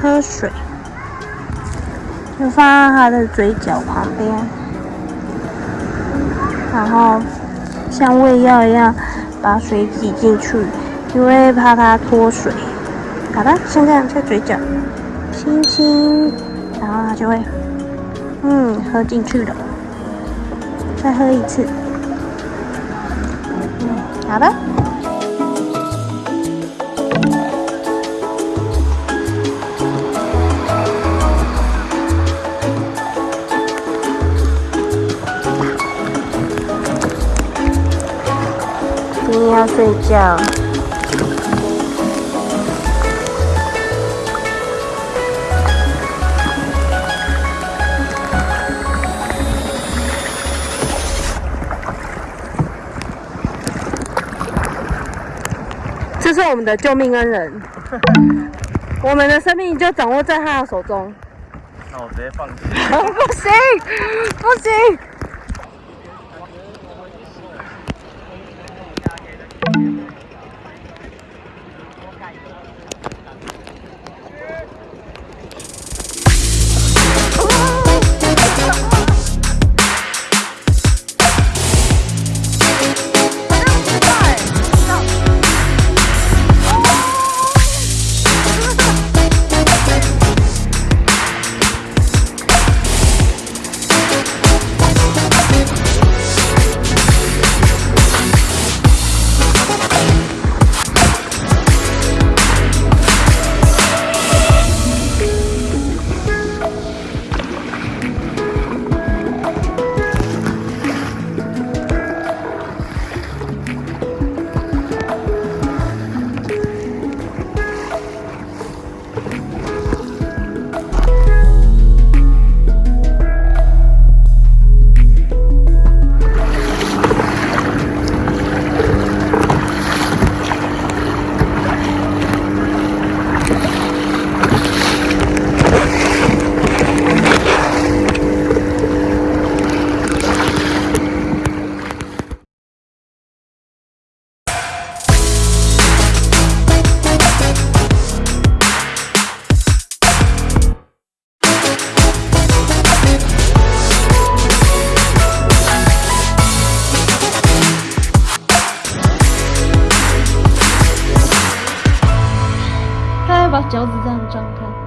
喝水，就放在它的嘴角旁边，然后像喂药一样把水挤进去，因为怕它脱水。好的，像这样在嘴角轻轻，然后它就会嗯喝进去了。再喝一次，好的。今天要睡觉。是我们的救命恩人，我们的生命就掌握在他的手中。那我直接放弃。不行，不行。把脚趾这样张开。